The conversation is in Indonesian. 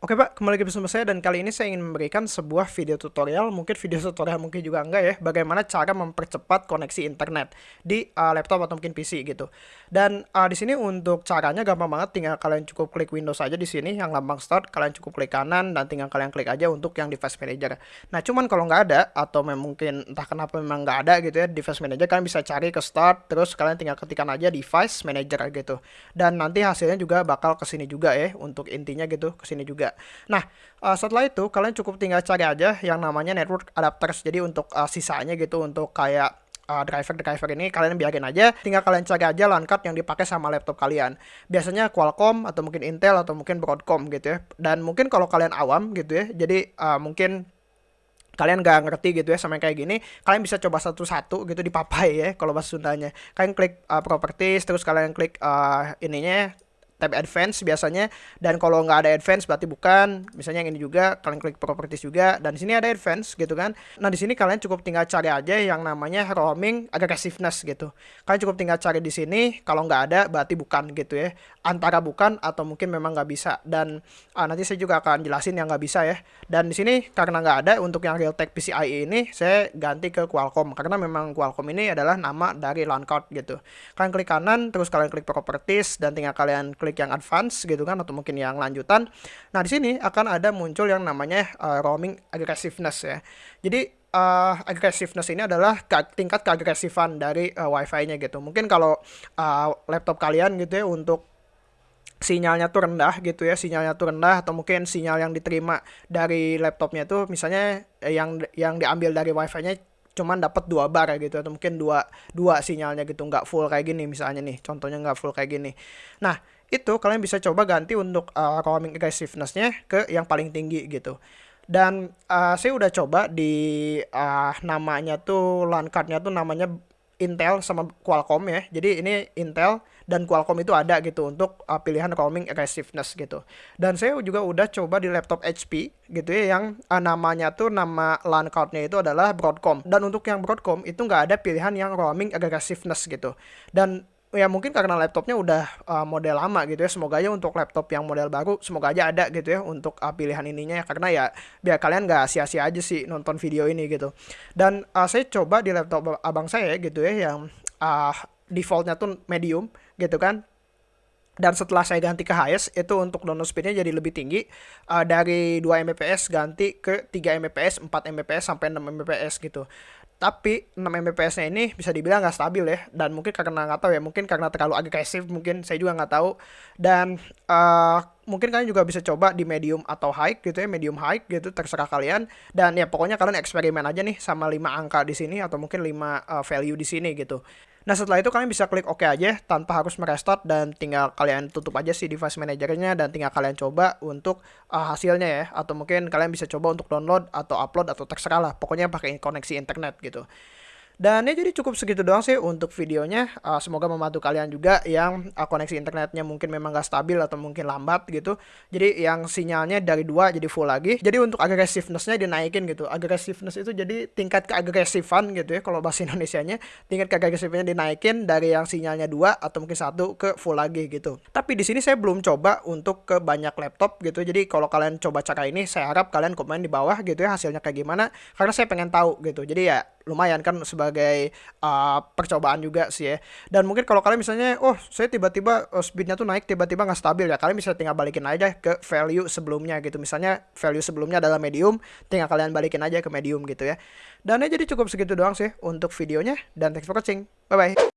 Oke Pak, kembali lagi bersama saya dan kali ini saya ingin memberikan sebuah video tutorial, mungkin video tutorial mungkin juga enggak ya, bagaimana cara mempercepat koneksi internet di uh, laptop atau mungkin PC gitu. Dan uh, di sini untuk caranya gampang banget, tinggal kalian cukup klik Windows aja di sini yang lambang start, kalian cukup klik kanan dan tinggal kalian klik aja untuk yang device manager. Nah cuman kalau nggak ada atau mungkin entah kenapa memang nggak ada gitu ya device manager, kalian bisa cari ke start, terus kalian tinggal ketikkan aja device manager gitu. Dan nanti hasilnya juga bakal ke sini juga ya, untuk intinya gitu ke sini juga. Nah, uh, setelah itu kalian cukup tinggal cari aja yang namanya network adapters. Jadi untuk uh, sisanya gitu untuk kayak uh, driver driver ini kalian biarin aja. Tinggal kalian cari aja LAN card yang dipakai sama laptop kalian. Biasanya Qualcomm atau mungkin Intel atau mungkin Broadcom gitu ya. Dan mungkin kalau kalian awam gitu ya jadi uh, mungkin kalian gak ngerti gitu ya sama yang kayak gini kalian bisa coba satu-satu gitu di papai ya kalau bahasa Sundanya. Kalian klik uh, properties terus kalian klik uh, ininya tab advance biasanya dan kalau nggak ada advance berarti bukan. Misalnya yang ini juga kalian klik properties juga dan di sini ada advance gitu kan. Nah di sini kalian cukup tinggal cari aja yang namanya roaming aggressiveness gitu. Kalian cukup tinggal cari di sini kalau nggak ada berarti bukan gitu ya. Antara bukan atau mungkin memang nggak bisa. Dan uh, nanti saya juga akan jelasin yang nggak bisa ya. Dan di sini karena nggak ada untuk yang Realtek PCIe ini saya ganti ke Qualcomm. Karena memang Qualcomm ini adalah nama dari LAN card gitu. Kalian klik kanan terus kalian klik properties dan tinggal kalian klik klik yang advance gitu kan atau mungkin yang lanjutan. Nah, di sini akan ada muncul yang namanya uh, roaming aggressiveness ya. Jadi uh, aggressiveness ini adalah tingkat keagresifan dari uh, wifi-nya gitu. Mungkin kalau uh, laptop kalian gitu ya untuk sinyalnya tuh rendah gitu ya sinyalnya tuh rendah atau mungkin sinyal yang diterima dari laptopnya tuh misalnya yang yang diambil dari wifi-nya cuman dapat dua bar gitu atau mungkin dua dua sinyalnya gitu nggak full kayak gini misalnya nih contohnya nggak full kayak gini nah itu kalian bisa coba ganti untuk uh, roaming aggressiveness-nya ke yang paling tinggi gitu. Dan uh, saya udah coba di uh, namanya tuh LAN card-nya tuh namanya Intel sama Qualcomm ya. Jadi ini Intel dan Qualcomm itu ada gitu untuk uh, pilihan roaming aggressiveness gitu. Dan saya juga udah coba di laptop HP gitu ya yang uh, namanya tuh nama LAN card-nya itu adalah Broadcom. Dan untuk yang Broadcom itu nggak ada pilihan yang roaming aggressiveness gitu. Dan ya mungkin karena laptopnya udah uh, model lama gitu ya. Semoga aja untuk laptop yang model baru semoga aja ada gitu ya untuk uh, pilihan ininya ya. Karena ya biar kalian nggak sia-sia aja sih nonton video ini gitu. Dan uh, saya coba di laptop abang saya gitu ya yang uh, defaultnya tuh medium gitu kan dan setelah saya ganti ke highest itu untuk download speednya jadi lebih tinggi. Uh, dari 2 Mbps ganti ke 3 Mbps 4 Mbps sampai 6 Mbps gitu. Tapi 6 Mbps nya ini bisa dibilang nggak stabil ya. Dan mungkin karena nggak tahu ya mungkin karena terlalu agresif mungkin saya juga nggak tahu. Dan uh, mungkin kalian juga bisa coba di medium atau high gitu ya medium high gitu terserah kalian. Dan ya pokoknya kalian eksperimen aja nih sama 5 angka di sini atau mungkin 5 uh, eh, value di sini gitu Nah setelah itu kalian bisa klik OK aja tanpa harus merestart dan tinggal kalian tutup aja si device manajernya dan tinggal kalian coba untuk uh, hasilnya ya atau mungkin kalian bisa coba untuk download atau upload atau terserah lah pokoknya pakai koneksi internet gitu. Dan ya jadi cukup segitu doang sih untuk videonya. Uh, semoga membantu kalian juga yang uh, koneksi internetnya mungkin memang gak stabil atau mungkin lambat gitu. Jadi yang sinyalnya dari dua jadi full lagi. Jadi untuk agresivenessnya dinaikin gitu. Agresiveness itu jadi tingkat keagresifan gitu ya kalau bahasa Indonesia-nya. Tingkat keagresifnya dinaikin dari yang sinyalnya dua atau mungkin satu ke full lagi gitu. Tapi di sini saya belum coba untuk ke banyak laptop gitu. Jadi kalau kalian coba cara ini saya harap kalian komen di bawah gitu ya hasilnya kayak gimana. Karena saya pengen tahu gitu. Jadi ya lumayan kan sebagai uh, percobaan juga sih ya. Dan mungkin kalau kalian misalnya, oh saya tiba-tiba uh, speednya tuh naik, tiba-tiba nggak stabil ya, kalian bisa tinggal balikin aja ke value sebelumnya gitu. Misalnya value sebelumnya adalah medium, tinggal kalian balikin aja ke medium gitu ya. Dan ya jadi cukup segitu doang sih untuk videonya. Dan thanks for watching. Bye-bye.